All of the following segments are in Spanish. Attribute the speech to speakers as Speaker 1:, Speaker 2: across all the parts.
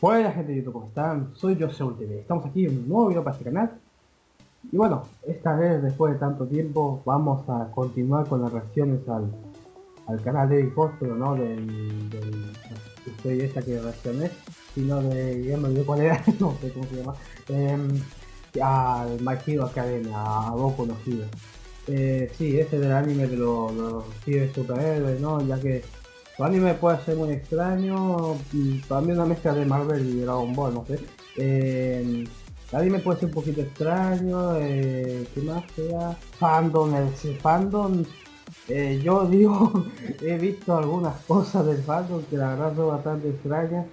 Speaker 1: Hola gente de YouTube, ¿cómo están? Soy yo, TV. Estamos aquí en un nuevo video para este canal. Y bueno, esta vez, después de tanto tiempo, vamos a continuar con las reacciones al, al canal de pero no del, del estoy esta que reaccioné, sino de, ya me olvidé cuál era, no sé cómo se llama, eh, al My Hero Academia, a Goku no Hero. Eh, sí, este del anime de los, los superhéroes, ¿no? Ya que su anime puede ser muy extraño, para mí una mezcla de Marvel y Dragon Ball, no sé. Eh, anime puede ser un poquito extraño, eh, ¿qué más sea? Fandom, el fandom, eh, yo digo, he visto algunas cosas del fandom que la verdad son bastante extrañas.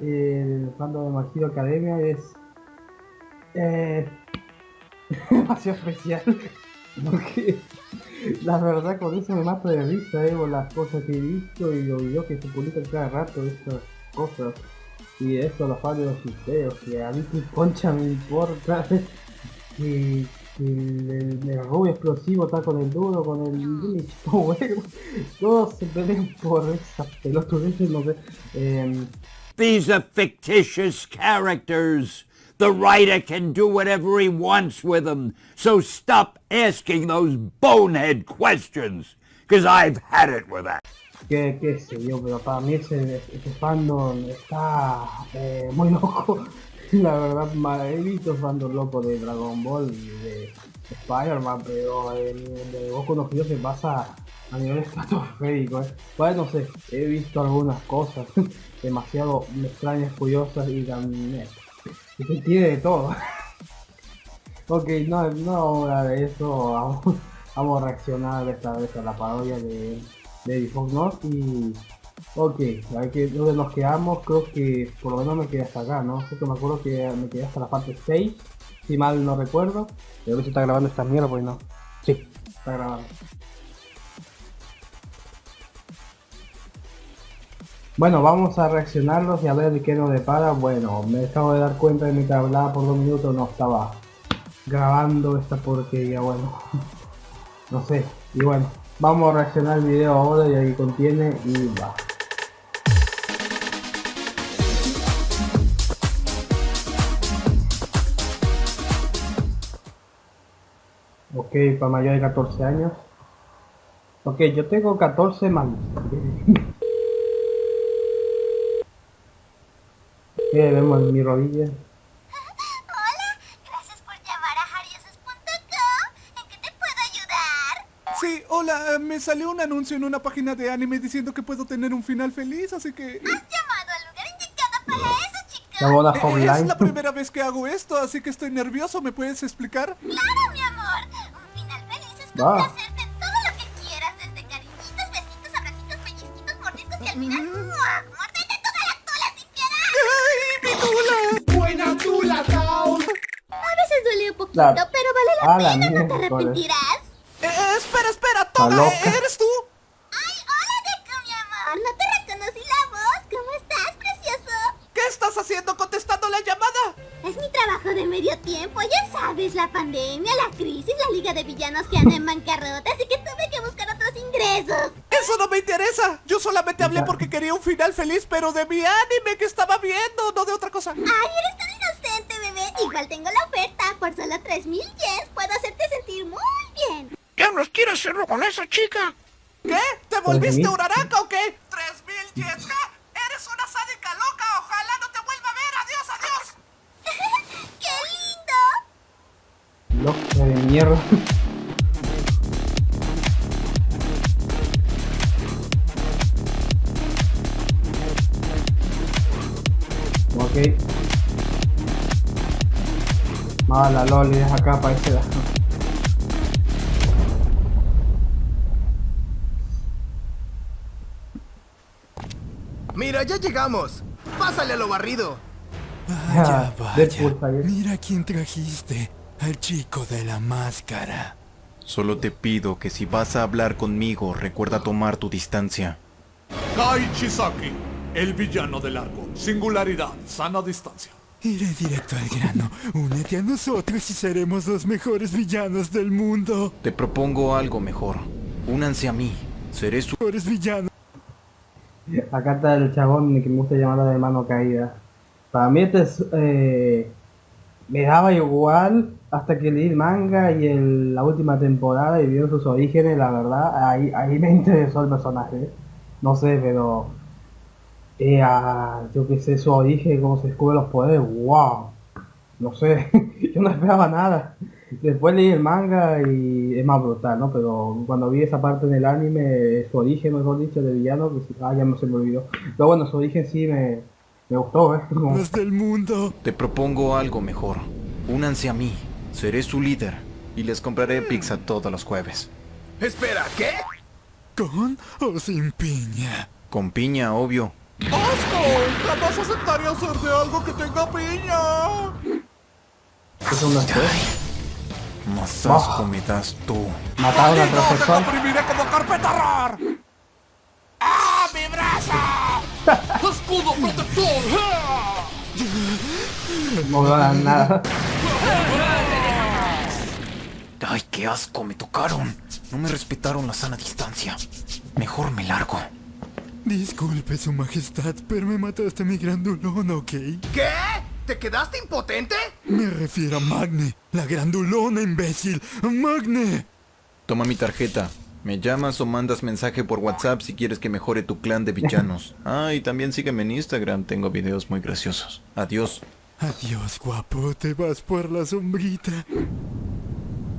Speaker 1: el fandom de Magiro Academia es eh, demasiado especial. Porque la verdad con eso me mato de risa, eh, las cosas que he visto y los videos que se publican cada rato, estas cosas. Y eso, los fans de los videos, que a mí que concha me importa. y el, el, rubio explosivo está con el duro, con el Lich todos se pelean por esa pelotudeces, no sé. Eh,
Speaker 2: These are fictitious characters. The writer can do whatever he wants with them, so stop asking those bonehead questions, because I've had it with that.
Speaker 1: Qué, qué sé yo, pero para mí ese, ese fandom está eh, muy loco. La verdad, he visto fandom loco de Dragon Ball y de Spider-Man, pero el de Goku no se pasa a nivel estratosférico. ¿eh? Bueno, no sé, he visto algunas cosas demasiado extrañas, curiosas y también y se tiene de todo. ok, no, no ahora de eso, vamos, vamos, a reaccionar esta vez a la parodia de, de Fox North y... Ok, hay que donde nos quedamos, creo que por lo menos me quedé hasta acá, ¿no? Porque me acuerdo que me quedé hasta la parte 6, si mal no recuerdo. Pero a ver si está grabando esta mierda, pues no. Sí, está grabando. Bueno, vamos a reaccionarlos y a ver qué nos depara. Bueno, me acabo de dar cuenta de que hablaba por dos minutos, no estaba grabando esta porquería, bueno. no sé, y bueno, vamos a reaccionar el video ahora y ahí contiene y va. Ok, para mayor de 14 años. Ok, yo tengo 14 más. ¿Qué vemos en mi rodilla?
Speaker 3: Hola, gracias por llamar a hariosos.com. ¿En qué te puedo ayudar?
Speaker 4: Sí, hola, eh, me salió un anuncio en una página de anime diciendo que puedo tener un final feliz, así que...
Speaker 3: Has llamado al lugar indicado para eso, chico.
Speaker 1: La boda
Speaker 4: eh, Es la primera vez que hago esto, así que estoy nervioso, ¿me puedes explicar?
Speaker 3: Claro, mi amor. Un final feliz es complacerte en todo lo que quieras, desde cariñitos, besitos, abracitos, pellizquitos, mordiscos y al final... Mm. Pero vale la pena, no te arrepentirás.
Speaker 4: Eh, espera, espera, Toga, ¿eres tú?
Speaker 3: Ay, hola, Deku, mi amor, no te reconocí la voz, ¿cómo estás, precioso?
Speaker 4: ¿Qué estás haciendo contestando la llamada?
Speaker 3: Es mi trabajo de medio tiempo, ya sabes, la pandemia, la crisis, la liga de villanos que andan en bancarrota, así que tuve que buscar otros ingresos.
Speaker 4: Eso no me interesa, yo solamente hablé porque quería un final feliz, pero de mi anime que estaba viendo, no de otra cosa.
Speaker 3: Ay, eres tan igual tengo la oferta por solo 3000 yens puedo hacerte sentir muy bien.
Speaker 4: ¿Ya nos quiere hacerlo con esa chica? ¿Qué? ¿Te volviste uraraca o qué? 3000 yens. Eres una sádica loca. Ojalá no te vuelva a ver. Adiós,
Speaker 3: adiós. ¡Qué lindo!
Speaker 1: Loca de mierda. ok. Mala loli, es acá para ese
Speaker 5: Mira, ya llegamos. Pásale a lo barrido.
Speaker 6: Vaya, vaya. Mira quién trajiste. Al chico de la máscara.
Speaker 7: Solo te pido que si vas a hablar conmigo, recuerda tomar tu distancia.
Speaker 8: Kai Chisaki, el villano del arco. Singularidad, sana distancia.
Speaker 6: Iré directo al grano. Únete a nosotros y seremos los mejores villanos del mundo.
Speaker 7: Te propongo algo mejor. Únanse a mí. Seré su...
Speaker 6: Mejores villanos.
Speaker 1: Acá está el chabón que me gusta llamarlo de mano caída. Para mí este es, eh, me daba igual hasta que leí el manga y el, la última temporada y vio sus orígenes, la verdad, ahí, ahí me interesó el personaje. No sé, pero eh, yo que sé, su origen, cómo se descubre los poderes, wow. No sé, yo no esperaba nada. Después leí el manga y es más brutal, ¿no? Pero cuando vi esa parte en el anime, su origen, mejor dicho, de villano, que ah, ya no se me olvidó. Pero bueno, su origen sí me, me gustó, ¿eh?
Speaker 6: del mundo.
Speaker 7: Te propongo algo mejor. Únanse a mí. Seré su líder. Y les compraré pizza todos los jueves.
Speaker 5: Espera, ¿qué?
Speaker 6: ¿Con o sin piña?
Speaker 7: Con piña, obvio.
Speaker 4: ¡Asco! ¡Jamás aceptaría hacer de algo que tenga piña!
Speaker 1: Es una
Speaker 7: Más asco me das tú.
Speaker 1: Mataron al profesor.
Speaker 4: ¡Te como carpeta rar! ¡Ah, mi brazo! ¡Escudo protector!
Speaker 1: No veo nada.
Speaker 7: Ay, qué asco, me tocaron. No me respetaron la sana distancia. Mejor me largo.
Speaker 6: Disculpe, su majestad, pero me mataste a mi grandulón, ¿ok?
Speaker 5: ¿Qué? ¿Te quedaste impotente?
Speaker 6: Me refiero a Magne, la grandulona, imbécil. ¡Magne!
Speaker 7: Toma mi tarjeta. Me llamas o mandas mensaje por WhatsApp si quieres que mejore tu clan de villanos. Ah, y también sígueme en Instagram, tengo videos muy graciosos. Adiós.
Speaker 6: Adiós, guapo, te vas por la sombrita.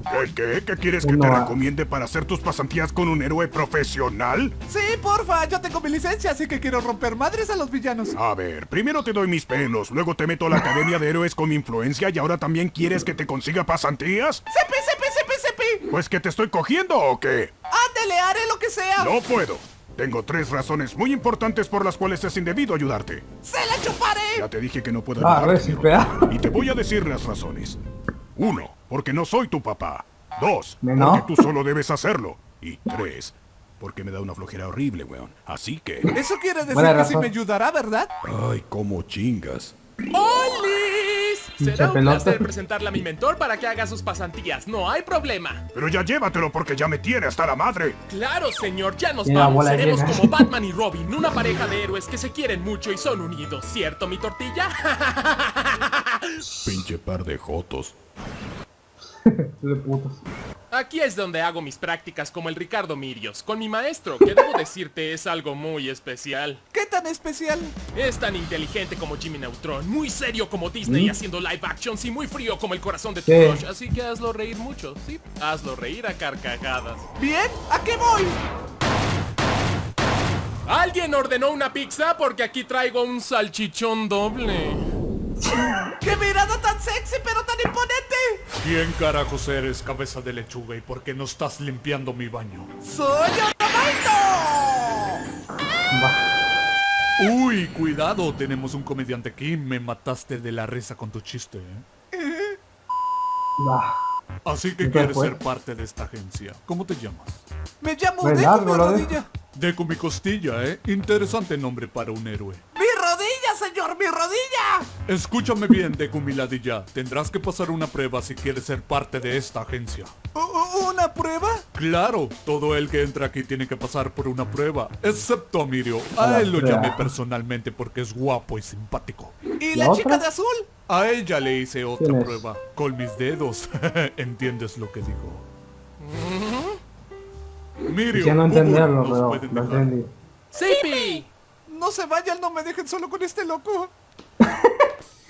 Speaker 9: ¿Qué, qué? ¿Qué quieres que te recomiende para hacer tus pasantías con un héroe profesional?
Speaker 4: Sí, porfa, yo tengo mi licencia, así que quiero romper madres a los villanos.
Speaker 9: A ver, primero te doy mis pelos, luego te meto a la Academia de Héroes con mi influencia y ahora también quieres que te consiga pasantías.
Speaker 4: ¡Sepi, sepi, sepi, sepi!
Speaker 9: ¿Pues que te estoy cogiendo o qué?
Speaker 4: Ándele, haré lo que sea.
Speaker 9: No puedo. Tengo tres razones muy importantes por las cuales es indebido ayudarte.
Speaker 4: ¡Se la chuparé!
Speaker 9: Ya te dije que no puedo
Speaker 1: ah,
Speaker 9: ayudarte. y te voy a decir las razones. Uno, porque no soy tu papá. Dos, porque tú solo debes hacerlo. Y tres, porque me da una flojera horrible, weón. Así que...
Speaker 4: Eso quiere decir que sí me ayudará, ¿verdad?
Speaker 9: Ay, cómo chingas.
Speaker 10: ¡Olis! Será un placer presentarle a mi mentor para que haga sus pasantías. No hay problema.
Speaker 9: Pero ya llévatelo porque ya me tiene hasta la madre.
Speaker 10: Claro, señor. Ya nos vamos. Seremos como Batman y Robin. Una pareja de héroes que se quieren mucho y son unidos. ¿Cierto, mi tortilla?
Speaker 9: Pinche par de jotos.
Speaker 10: Aquí es donde hago mis prácticas como el Ricardo Mirios, con mi maestro, que debo decirte es algo muy especial.
Speaker 4: ¿Qué tan especial?
Speaker 10: Es tan inteligente como Jimmy Neutron, muy serio como Disney ¿Mm? haciendo live actions y muy frío como el corazón de tu crush, así que hazlo reír mucho, sí, hazlo reír a carcajadas.
Speaker 4: Bien, ¿a qué voy?
Speaker 10: ¿Alguien ordenó una pizza? Porque aquí traigo un salchichón doble.
Speaker 4: ¡Qué mirada tan sexy pero tan imponente!
Speaker 8: ¿Quién carajos eres, cabeza de lechuga? ¿Y por qué no estás limpiando mi baño?
Speaker 4: ¡Soy
Speaker 8: Uy, cuidado, tenemos un comediante aquí. Me mataste de la risa con tu chiste, ¿eh? Así que quieres ser parte de esta agencia. ¿Cómo te llamas?
Speaker 4: Me llamo Deku mi rodilla.
Speaker 8: Deku mi costilla, ¿eh? Interesante nombre para un héroe
Speaker 4: señor, mi rodilla!
Speaker 8: Escúchame bien, Decumiladilla. Tendrás que pasar una prueba si quieres ser parte de esta agencia.
Speaker 4: ¿Una prueba?
Speaker 8: Claro, todo el que entra aquí tiene que pasar por una prueba, excepto a Mirio. A él lo llamé personalmente porque es guapo y simpático.
Speaker 4: ¿Y la, chica de azul?
Speaker 8: A ella le hice otra prueba, con mis dedos. ¿Entiendes lo que digo?
Speaker 1: Mirio, ya no entenderlo, pero no entendí.
Speaker 4: ¡Sipi! No se vayan, no me dejen solo con este loco.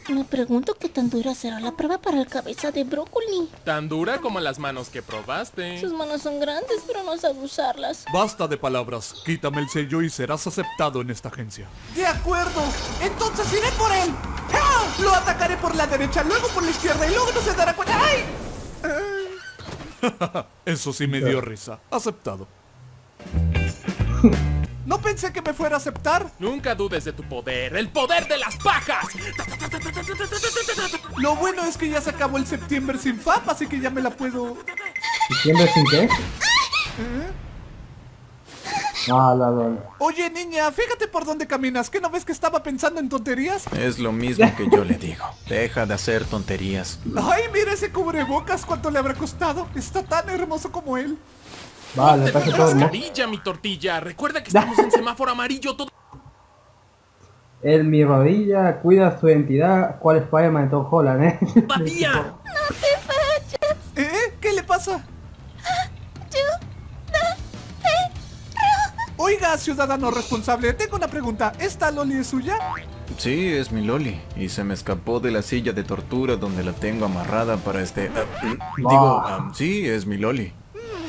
Speaker 11: Me pregunto qué tan dura será la prueba para el cabeza de brócoli.
Speaker 10: Tan dura como las manos que probaste.
Speaker 11: Sus manos son grandes, pero no sé usarlas.
Speaker 8: Basta de palabras. Quítame el sello y serás aceptado en esta agencia.
Speaker 4: De acuerdo. Entonces iré por él. Lo atacaré por la derecha, luego por la izquierda y luego no se dará cuenta. ¡Ay!
Speaker 8: Eso sí me dio risa. Aceptado.
Speaker 4: No pensé que me fuera a aceptar.
Speaker 10: Nunca dudes de tu poder, el poder de las pajas.
Speaker 4: Lo bueno es que ya se acabó el septiembre sin FAP, así que ya me la puedo...
Speaker 1: ¿Septiembre sin qué? ¿Eh? Ah, la, la,
Speaker 4: Oye, niña, fíjate por dónde caminas. ¿Qué no ves que estaba pensando en tonterías?
Speaker 7: Es lo mismo que yo le digo. Deja de hacer tonterías.
Speaker 4: Ay, mira ese cubrebocas. ¿Cuánto le habrá costado? Está tan hermoso como él.
Speaker 10: Vale, pasa todo. Mascarilla, mi tortilla. Recuerda que estamos en semáforo amarillo todo.
Speaker 1: En mi rodilla cuida su identidad. ¿Cuál es Spider-Man de Tom Holland, eh?
Speaker 10: ¡Papía!
Speaker 11: ¡No te vayas!
Speaker 4: ¿Eh? ¿Qué le pasa?
Speaker 11: Yo...
Speaker 4: Oiga, ciudadano responsable, tengo una pregunta. ¿Esta Loli es suya?
Speaker 7: Sí, es mi Loli. Y se me escapó de la silla de tortura donde la tengo amarrada para este... ah, digo, ah, sí, es mi Loli.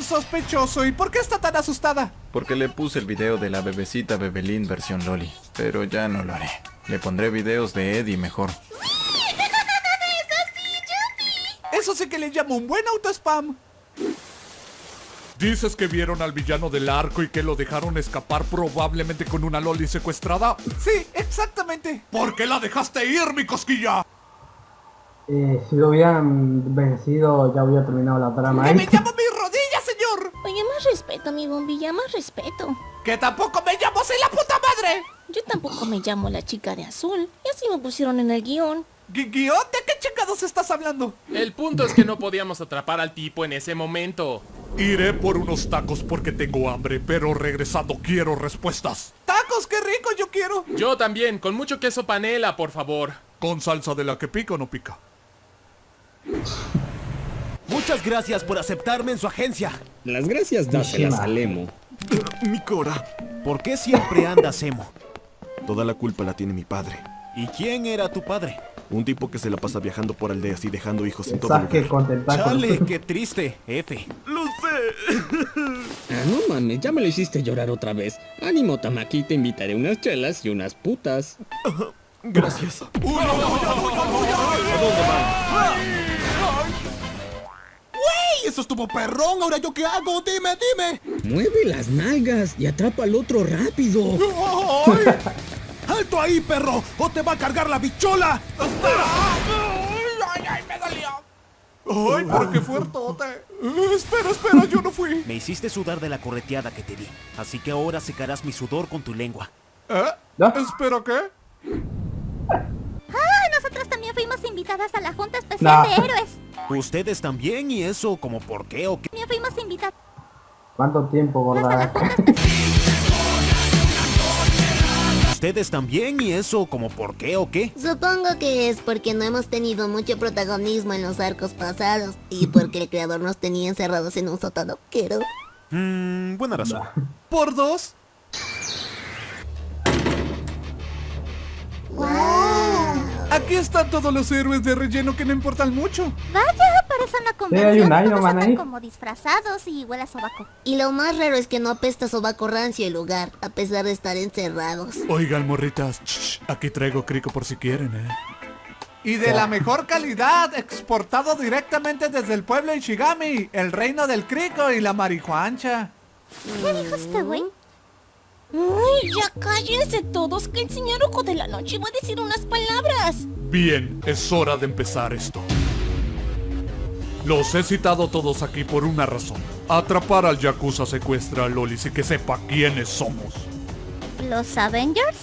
Speaker 4: Sospechoso. ¿Y por qué está tan asustada?
Speaker 7: Porque le puse el video de la bebecita Bebelín versión Loli. Pero ya no lo haré. Le pondré videos de Eddie mejor.
Speaker 4: Eso sí que le llamo un buen autospam.
Speaker 8: ¿Dices que vieron al villano del arco y que lo dejaron escapar probablemente con una loli secuestrada?
Speaker 4: Sí, exactamente.
Speaker 8: ¿Por qué la dejaste ir, mi cosquilla?
Speaker 1: Eh, si lo hubieran vencido, ya hubiera terminado la trama.
Speaker 4: ¡Que
Speaker 1: ¿eh?
Speaker 4: me llamo mi!
Speaker 11: Oye, más respeto, mi bombilla, más respeto.
Speaker 4: ¡Que tampoco me llamo soy la puta madre!
Speaker 11: Yo tampoco me llamo la chica de azul. Y así me pusieron en el guion.
Speaker 4: ¿Gui- ¿Guión? ¿De qué chingados estás hablando?
Speaker 10: El punto es que no podíamos atrapar al tipo en ese momento.
Speaker 8: Iré por unos tacos porque tengo hambre, pero regresando quiero respuestas.
Speaker 4: ¡Tacos, qué rico yo quiero!
Speaker 10: Yo también, con mucho queso panela, por favor.
Speaker 8: ¿Con salsa de la que pica o no pica?
Speaker 12: Muchas gracias por aceptarme en su agencia.
Speaker 13: Las gracias dáselas a Lemo.
Speaker 12: Mi Cora. ¿Por qué siempre andas emo?
Speaker 14: Toda la culpa la tiene mi padre.
Speaker 12: ¿Y quién era tu padre?
Speaker 14: Un tipo que se la pasa viajando por aldeas y dejando hijos en todo
Speaker 1: Saque
Speaker 14: lugar.
Speaker 12: Chale, qué triste, F.
Speaker 14: ¡Lo sé!
Speaker 13: Ah, no mames, ya me lo hiciste llorar otra vez. Ánimo, Tamaki, te invitaré unas chelas y unas putas.
Speaker 14: Gracias.
Speaker 12: ¡Wey! Eso estuvo perrón. ¿Ahora yo qué hago? Dime, dime.
Speaker 13: Mueve las nalgas y atrapa al otro rápido.
Speaker 12: ¡Ay! ¡Alto ahí, perro! ¡O te va a cargar la bichola!
Speaker 4: ¡Ay, ay, me dolió! ¡Ay, pero qué fuertote! Espera, espera, yo no fui.
Speaker 12: Me hiciste sudar de la correteada que te di. Así que ahora secarás mi sudor con tu lengua.
Speaker 4: ¿Eh? ¿Espera qué?
Speaker 3: Ah, nosotras también fuimos invitadas a la Junta Especial
Speaker 1: No.
Speaker 3: de Héroes.
Speaker 12: Ustedes también y eso, como por qué o qué.
Speaker 3: También fuimos invitadas
Speaker 1: ¿Cuánto tiempo, gorda?
Speaker 12: Ustedes también y eso, como por qué o qué.
Speaker 15: Supongo que es porque no hemos tenido mucho protagonismo en los arcos pasados y porque el creador nos tenía encerrados en un sótano. Quiero.
Speaker 12: Mmm, buena razón.
Speaker 4: ¿Por dos? Aquí están todos los héroes de relleno que no importan mucho.
Speaker 3: Vaya, parece una
Speaker 1: hay
Speaker 3: convención.
Speaker 1: un Iron
Speaker 3: Todos
Speaker 1: Man
Speaker 3: andan
Speaker 1: ahí.
Speaker 3: como disfrazados y huele a sobaco.
Speaker 15: Y lo más raro es que no apesta sobaco rancio el lugar, a pesar de estar encerrados.
Speaker 8: Oigan, morritas, shh, aquí traigo crico por si quieren, ¿eh?
Speaker 4: Y de la mejor calidad, exportado directamente desde el pueblo de Ishigami, el reino del crico y la marihuancha.
Speaker 3: ¿Qué dijo este güey?
Speaker 11: Uy, ya cállense todos, que el señor Ojo de la Noche va a decir unas palabras.
Speaker 8: Bien, es hora de empezar esto. Los he citado todos aquí por una razón. Atrapar al Yakuza secuestra a Lolis y que sepa quiénes somos.
Speaker 3: ¿Los Avengers?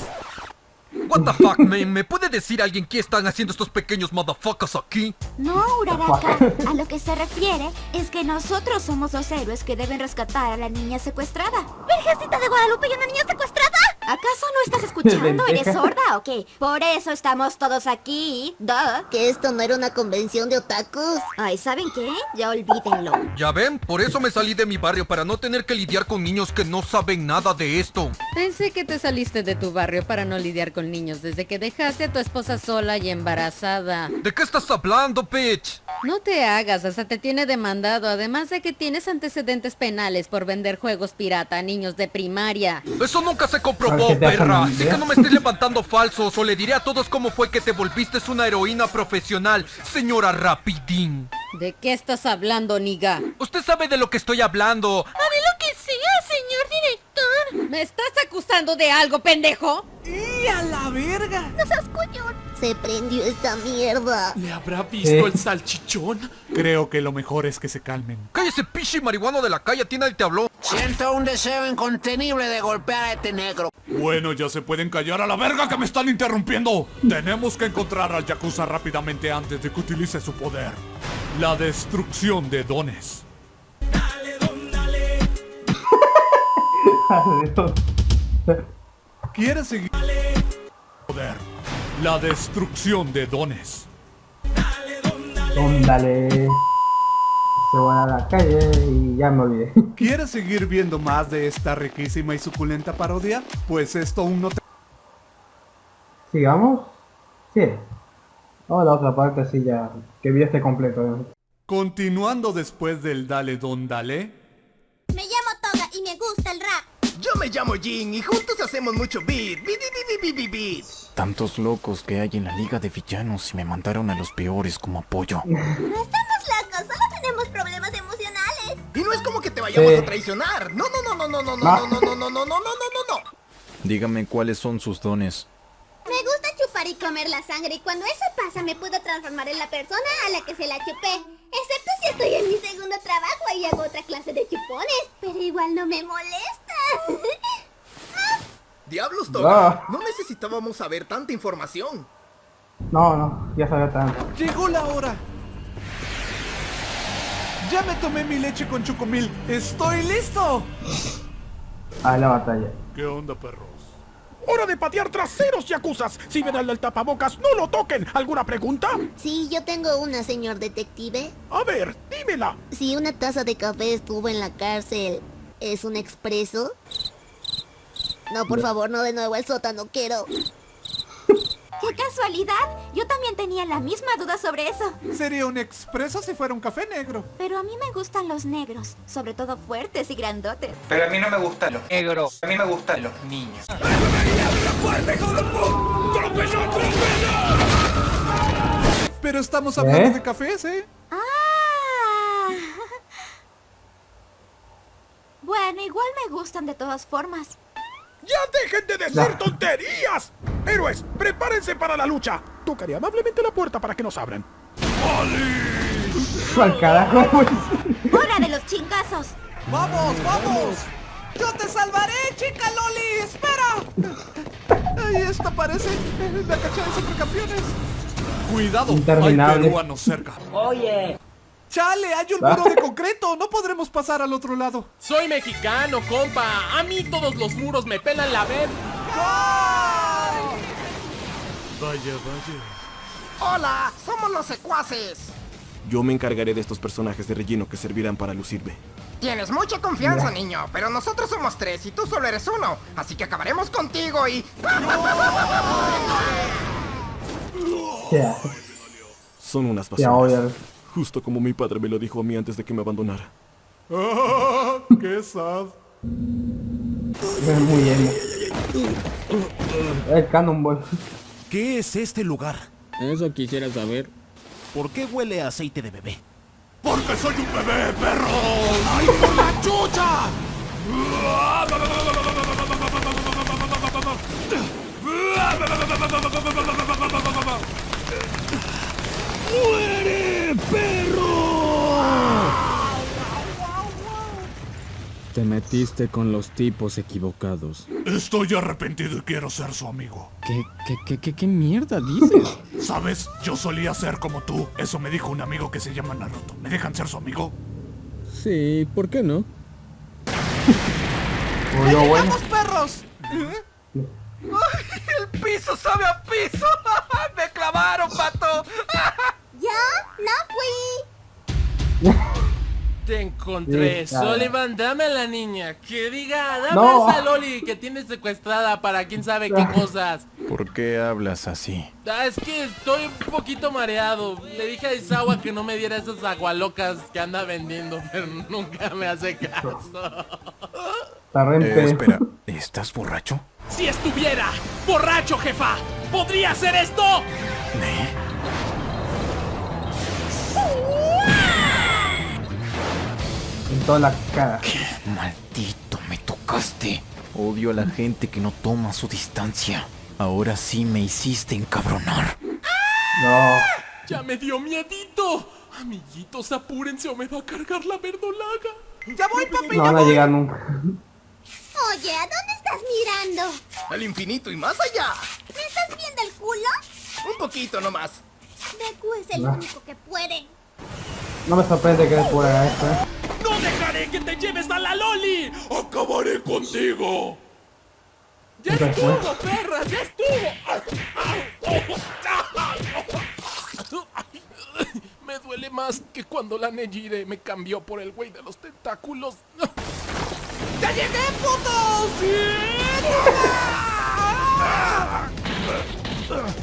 Speaker 16: What the fuck, man? ¿Me puede decir alguien qué están haciendo estos pequeños motherfuckers aquí?
Speaker 3: No, Uraraka. A lo que se refiere es que nosotros somos los héroes que deben rescatar a la niña secuestrada. ¡Virgencita de Guadalupe y una niña secuestrada! ¿Acaso no estás escuchando? ¿Eres sorda o qué? Por eso estamos todos aquí. Duh.
Speaker 15: ¿Que esto no era una convención de otakus?
Speaker 3: Ay, ¿saben qué? Ya olvídenlo.
Speaker 16: Ya ven, por eso me salí de mi barrio para no tener que lidiar con niños que no saben nada de esto.
Speaker 17: Pensé que te saliste de tu barrio para no lidiar con niños desde que dejaste a tu esposa sola y embarazada.
Speaker 16: ¿De qué estás hablando, bitch?
Speaker 17: No te hagas, hasta te tiene demandado, además de que tienes antecedentes penales por vender juegos pirata a niños de primaria.
Speaker 16: Eso nunca se
Speaker 17: ¿Sabes
Speaker 16: comprobó, perra. Así que no me estés levantando falsos o le diré a todos cómo fue que te volviste una heroína profesional, señora Rapidín.
Speaker 17: ¿De qué estás hablando, niga?
Speaker 16: Usted sabe de lo que estoy hablando.
Speaker 17: Haré lo que sea, señor director. ¿Me estás acusando de algo, pendejo?
Speaker 4: ¡Y a la verga!
Speaker 3: ¡No seas coñón!
Speaker 15: Se prendió esta mierda.
Speaker 10: ¿Le habrá visto
Speaker 8: ¿Eh?
Speaker 10: el salchichón?
Speaker 8: Creo que lo mejor es que se calmen.
Speaker 16: Cállese, pichi marihuano de la calle, a ti nadie te habló.
Speaker 18: Siento un deseo incontenible de golpear a este negro.
Speaker 8: Bueno, ya se pueden callar a la verga que me están interrumpiendo. Tenemos que encontrar al Yakuza rápidamente antes de que utilice su poder. La destrucción de dones.
Speaker 4: ¿Quieres seguir?
Speaker 8: Poder. La destrucción de dones.
Speaker 1: Dale, Se voy a la calle y ya me olvidé.
Speaker 8: ¿Quieres seguir viendo más de esta riquísima y suculenta parodia? Pues esto aún no te...
Speaker 1: ¿Sigamos? Sí. O la otra parte sí ya, que vi este completo.
Speaker 8: Continuando después del Dale Don Dale.
Speaker 11: Me llamo Toga y me gusta el rap.
Speaker 5: Yo me llamo Jin y juntos hacemos mucho beat. Beat, beat, beat, beat, beat.
Speaker 7: Tantos locos que hay en la liga de villanos y me mandaron a los peores como apoyo.
Speaker 11: No estamos locos, solo tenemos problemas emocionales.
Speaker 5: Y no es como que te vayamos a traicionar. No, no, no, no, no, no, no, no, no, no, no, no, no, no, no, no.
Speaker 7: Dígame cuáles son sus dones.
Speaker 11: Me gusta chupar y comer la sangre y cuando eso pasa me puedo transformar en la persona a la que se la chupé. Excepto si estoy en mi segundo trabajo y hago otra clase de chupones. Pero igual no me molesta.
Speaker 5: Diablos, Toga. No necesitábamos saber tanta información.
Speaker 1: No, no, ya sabía tanto.
Speaker 8: Llegó la hora. Ya me tomé mi leche con chocomil. ¡Estoy listo!
Speaker 1: A la batalla.
Speaker 8: ¿Qué onda, perros?
Speaker 12: ¡Hora de patear traseros, yacuzas! Si ven al del tapabocas, no lo toquen. ¿Alguna pregunta?
Speaker 15: Sí, yo tengo una, señor detective.
Speaker 12: A ver, dímela.
Speaker 15: Si una taza de café estuvo en la cárcel, ¿es un expreso? No, por favor, no de nuevo al sótano, quiero.
Speaker 3: ¡Qué casualidad! Yo también tenía la misma duda sobre eso.
Speaker 8: Sería un expreso si fuera un café negro.
Speaker 3: Pero a mí me gustan los negros, sobre todo fuertes y grandotes.
Speaker 19: Pero a mí no me gustan los negros, a mí me gustan los niños.
Speaker 8: Pero estamos hablando de cafés, ¿eh?
Speaker 3: Ah. Bueno, igual me gustan de todas formas.
Speaker 12: ¡Ya dejen de decir tonterías! Héroes, prepárense para la lucha. Tocaré amablemente la puerta para que nos abran.
Speaker 1: ¿Cuál carajo?
Speaker 3: ¡Hora de los chingazos!
Speaker 4: ¡Vamos, vamos! ¡Yo te salvaré, chica Loli! ¡Espera!
Speaker 8: Ahí está, parece la cacha de supercampeones. Cuidado, hay peruanos cerca.
Speaker 4: Oye.
Speaker 8: Chale, hay un muro de concreto. No podremos pasar al otro lado.
Speaker 10: Soy mexicano, compa. A mí todos los muros me pelan la ver.
Speaker 8: Vaya, vaya.
Speaker 5: Hola, somos los secuaces.
Speaker 14: Yo me encargaré de estos personajes de relleno que servirán para lucirme.
Speaker 5: Tienes mucha confianza, niño, pero nosotros somos tres y tú solo eres uno. Así que acabaremos contigo y...
Speaker 1: Ya.
Speaker 14: Son unas
Speaker 1: Ya,
Speaker 14: basuras. Justo como mi padre me lo dijo a mí antes de que me abandonara.
Speaker 8: Ah, ¡Qué sad!
Speaker 1: Es muy bien. El Cannonball.
Speaker 12: ¿Qué es este lugar?
Speaker 13: Eso quisiera saber.
Speaker 12: ¿Por qué huele a aceite de bebé?
Speaker 8: ¡Porque soy un bebé, perro!
Speaker 12: ¡Ay, por la chucha!
Speaker 13: ¡Muere, perro! Te metiste con los tipos equivocados.
Speaker 8: Estoy arrepentido y quiero ser su amigo.
Speaker 13: ¿Qué, qué, qué, qué, qué mierda dices?
Speaker 8: ¿Sabes? Yo solía ser como tú. Eso me dijo un amigo que se llama Naruto. ¿Me dejan ser su amigo?
Speaker 13: Sí, ¿por qué no?
Speaker 1: Oye, bueno.
Speaker 4: ¡Vamos, perros! ¿Eh? ¡Ay, el piso sabe a piso! ¡Me clavaron, pato!
Speaker 11: ¿Yo? No fui.
Speaker 10: Te encontré.
Speaker 1: Sí.
Speaker 10: Sullivan, dame a la niña. Que diga, dame
Speaker 1: No.
Speaker 10: a esa Loli que tienes secuestrada para quién sabe qué cosas.
Speaker 7: ¿Por qué hablas así?
Speaker 10: Ah, es que estoy un poquito mareado. Le dije a Isawa que no me diera esas agualocas que anda vendiendo, pero nunca me hace caso.
Speaker 7: Eh, espera, ¿estás borracho?
Speaker 10: Si estuviera borracho, jefa, ¿podría hacer esto?
Speaker 1: En toda la cara.
Speaker 7: Maldito, me tocaste. Odio a la gente que no toma su distancia. Ahora sí me hiciste encabronar.
Speaker 1: No.
Speaker 10: Ya me dio miedito. Amiguitos, apúrense o me va a cargar la verdolaga.
Speaker 4: ¡Ya voy, papi!
Speaker 1: No van a llegar nunca.
Speaker 11: Oye, ¿a dónde estás mirando?
Speaker 5: Al infinito y más allá.
Speaker 11: ¿Me estás viendo el culo?
Speaker 5: Un poquito nomás.
Speaker 11: Deku es el único que puede.
Speaker 1: No me sorprende que después haga esto, eh.
Speaker 10: ¡No dejaré que te lleves a la Loli!
Speaker 8: ¡Acabaré contigo!
Speaker 4: ¡Ya estuvo, perra! ¡Ya estuvo! Me duele más que cuando la Nejire me cambió por el güey de los tentáculos. ¡Ya llegué, putos!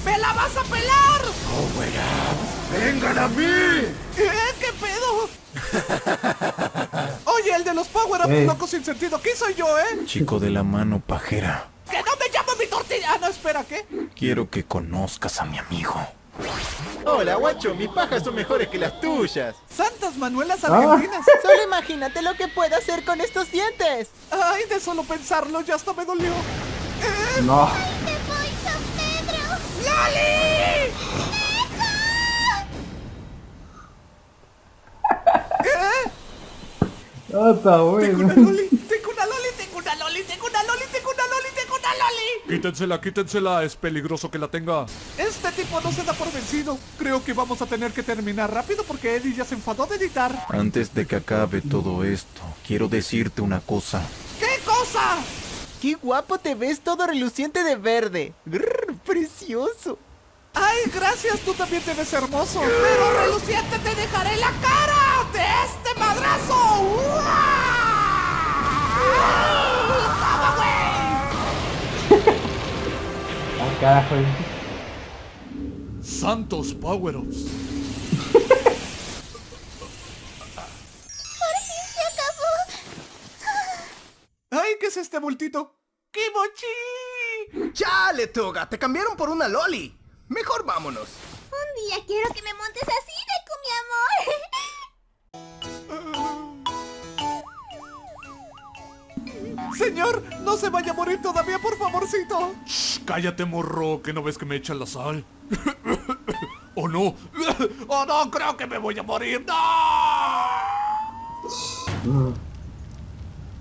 Speaker 4: ¡Me la vas a pelar!
Speaker 20: ¡Vengan a mí!
Speaker 4: ¿Eh? ¿Qué pedo? Oye, el de los power-ups
Speaker 7: Eh.
Speaker 4: locos sin sentido. ¿Qué soy yo, eh?
Speaker 7: Chico de la mano pajera.
Speaker 4: ¡Que no me llamo mi tortilla! Ah, no, espera, ¿qué?
Speaker 7: Quiero que conozcas a mi amigo.
Speaker 21: Hola, guacho, mis pajas son mejores que las tuyas.
Speaker 4: ¡Santas Manuelas
Speaker 21: Ah.
Speaker 4: Argentinas!
Speaker 21: Solo imagínate lo que puedo hacer con estos dientes.
Speaker 4: Ay, de solo pensarlo ya hasta me dolió.
Speaker 1: No. Está bueno.
Speaker 4: Tengo una loli, tengo una loli, tengo una loli, tengo una loli, tengo una loli.
Speaker 8: Quítensela, quítensela, es peligroso que la tenga.
Speaker 4: Este tipo no se da por vencido. Creo que vamos a tener que terminar rápido porque Eddie ya se enfadó de editar.
Speaker 7: Antes de que acabe todo esto, quiero decirte una cosa.
Speaker 4: ¿Qué cosa?
Speaker 21: Qué guapo te ves todo reluciente de verde. Grrr, precioso.
Speaker 4: Ay, gracias, tú también te ves hermoso. Pero reluciente te dejaré la cara de este madrazo. ¡Toma, güey!
Speaker 1: Ah, carajo.
Speaker 8: Santos Power-Ups.
Speaker 4: Ay, ¿qué es este bultito? ¡Kimochi!
Speaker 5: ¡Chale, Toga! Te cambiaron por una loli. Mejor vámonos.
Speaker 11: Un día quiero que me montes así,
Speaker 4: Señor, no se vaya a morir todavía, por favorcito.
Speaker 8: Shh, cállate, morro, que no ves que me echan la sal. ¿O no?
Speaker 4: ¡Oh, no! Creo que me voy a morir. ¡No!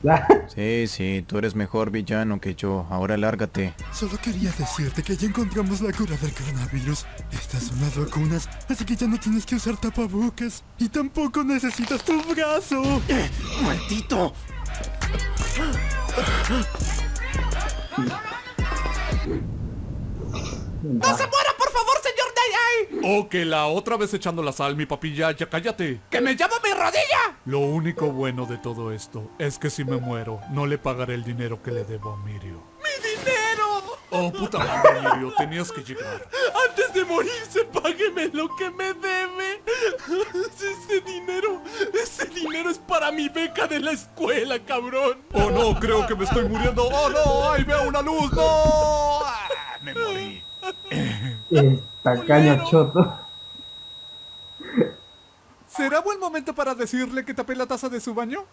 Speaker 7: Sí, sí, tú eres mejor villano que yo. Ahora lárgate.
Speaker 6: Solo quería decirte que ya encontramos la cura del coronavirus. Estas son las vacunas, así que ya no tienes que usar tapabocas. Y tampoco necesitas tu brazo.
Speaker 21: ¡Maldito!
Speaker 4: ¡No se muera, por favor, señor Day!
Speaker 8: O que la otra vez echando la sal, mi papilla, ya cállate.
Speaker 4: ¡Que me llama mi rodilla!
Speaker 8: Lo único bueno de todo esto es que si me muero, no le pagaré el dinero que le debo a Mirio.
Speaker 4: ¡Mi dinero!
Speaker 8: Oh, puta madre, Mirio, tenías que llegar.
Speaker 4: Antes de morirse, págueme lo que me debe. Ese dinero, ese dinero es para mi beca de la escuela, cabrón.
Speaker 8: Oh no, creo que me estoy muriendo. Oh no, ahí veo una luz. No. Ah, me morí.
Speaker 1: Tacaño choto.
Speaker 4: ¿Será buen momento para decirle que tapé la taza de su baño?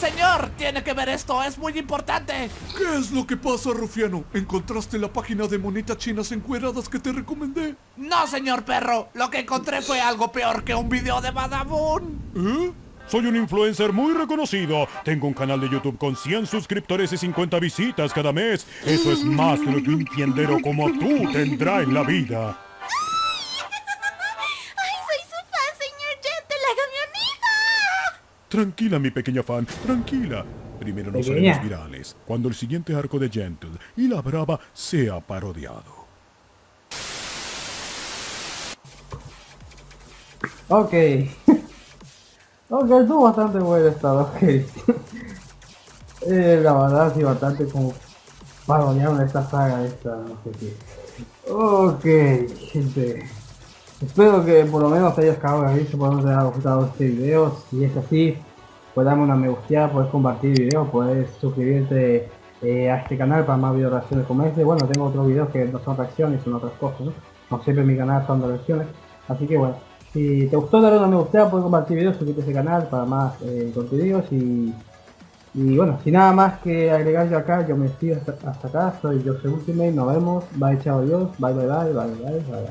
Speaker 4: Señor, tiene que ver esto, es muy importante.
Speaker 8: ¿Qué es lo que pasa, Rufiano? ¿Encontraste la página de monitas chinas encueradas que te recomendé?
Speaker 4: No, señor perro, lo que encontré fue algo peor que un video de Badabun.
Speaker 9: ¿Eh? Soy un influencer muy reconocido. Tengo un canal de YouTube con 100 suscriptores y 50 visitas cada mes. Eso es más de lo que un tiendero como tú tendrá en la vida. Tranquila, mi pequeña fan, tranquila. Primero nos
Speaker 1: Pequeña.
Speaker 9: haremos virales cuando el siguiente arco de Gentle y la Brava sea parodiado.
Speaker 1: Ok. ok, estuvo bastante bueno esta ok. eh, la verdad sí bastante como parodiaron esta saga esta, no sé qué. Ok, gente. Espero que por lo menos hayas de reír, por lo menos te haya gustado este video. Si es así, pues dame una me gusta, puedes compartir el video, puedes suscribirte eh, a este canal para más video reacciones como este. Bueno, tengo otros videos que no son reacciones, son otras cosas, ¿no? Siempre en mi canal son reacciones. Así que bueno, si te gustó dale una me gusta, puedes compartir videos, suscríbete a este canal para más eh, contenidos y... Y bueno, sin nada más que agregar yo acá, yo me despido hasta, hasta acá, soy Jose Ultimate, nos vemos, bye chao adiós, bye bye bye bye bye bye.